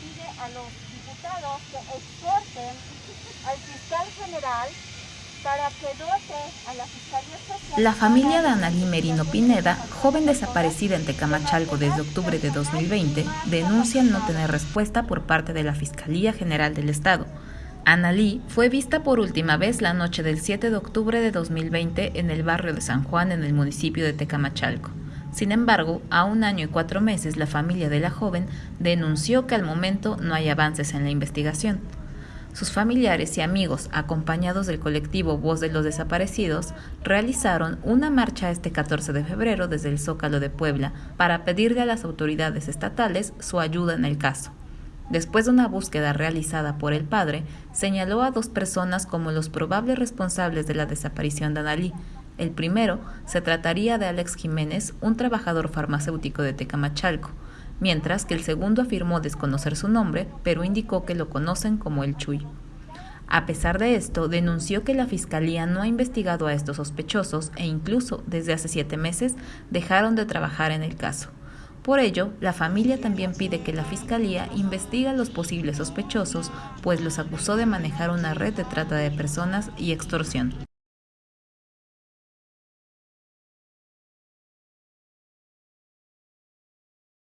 pide a los diputados que exhorten al fiscal general para que dote a la Fiscalía Social... La familia de Analí Merino Pineda, joven desaparecida en Tecamachalco desde octubre de 2020, denuncia no tener respuesta por parte de la Fiscalía General del Estado. Analí fue vista por última vez la noche del 7 de octubre de 2020 en el barrio de San Juan en el municipio de Tecamachalco. Sin embargo, a un año y cuatro meses la familia de la joven denunció que al momento no hay avances en la investigación. Sus familiares y amigos, acompañados del colectivo Voz de los Desaparecidos, realizaron una marcha este 14 de febrero desde el Zócalo de Puebla para pedirle a las autoridades estatales su ayuda en el caso. Después de una búsqueda realizada por el padre, señaló a dos personas como los probables responsables de la desaparición de Analí. El primero se trataría de Alex Jiménez, un trabajador farmacéutico de Tecamachalco, mientras que el segundo afirmó desconocer su nombre, pero indicó que lo conocen como el Chuy. A pesar de esto, denunció que la Fiscalía no ha investigado a estos sospechosos e incluso desde hace siete meses dejaron de trabajar en el caso. Por ello, la familia también pide que la Fiscalía investigue a los posibles sospechosos, pues los acusó de manejar una red de trata de personas y extorsión.